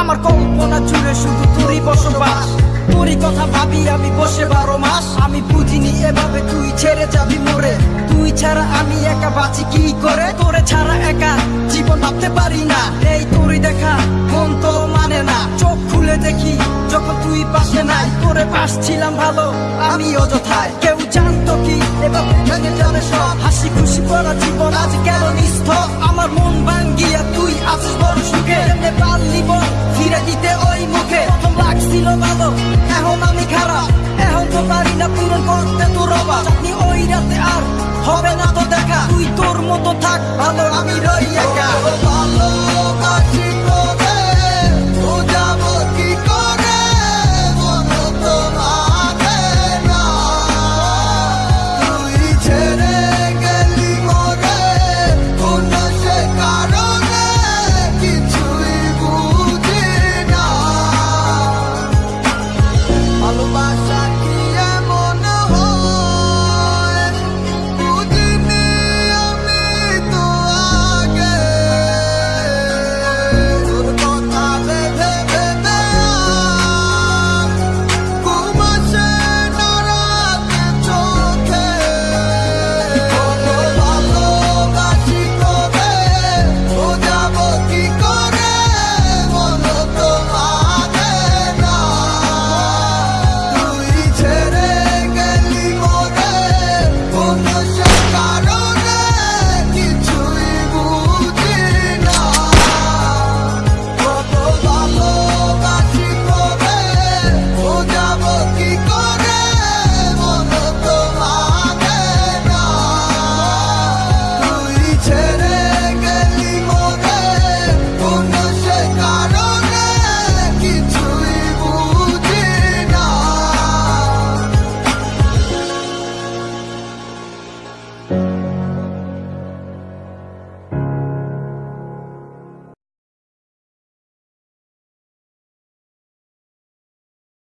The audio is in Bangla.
আমার কল্পনা জুড়ে শুধু তোরই বসবাস। তোরই কথা ভাবি আমি বসে বারো মাস। আমি বুঝিনি এভাবে তুই ছেড়ে যাবি মরে। তুই ছাড়া আমি একা বাঁচি কি করে? তোরে ছাড়া একা জীবন ভাবতে পারি না। এই তোরই দেখা, মন তো মানে না। চোখ খুলে দেখি যখন তুই পাশে নাই। তোরে পাশ ছিলাম ভালো আমি অযথায় কেউ জানতো কি, এভাবে ভেঙে যাবে সব হাসি খুশি। করা জীবন আজ কেন নিস্থ আমার মন ভাঙ্গিয়া তুই আছিস বড় সুখে। এমনি পারলি বল? ফিরে দিতে ওই মুখে। প্রথম লাগছিল ভালো, এখন আমি খারাপ। এখন তো পারি না পূরণ করতে তোর অভাব আপনি ওই রাতে আর হবে না তো দেখা। তুই তোর মতো থাক, ভালো আমি রই একা।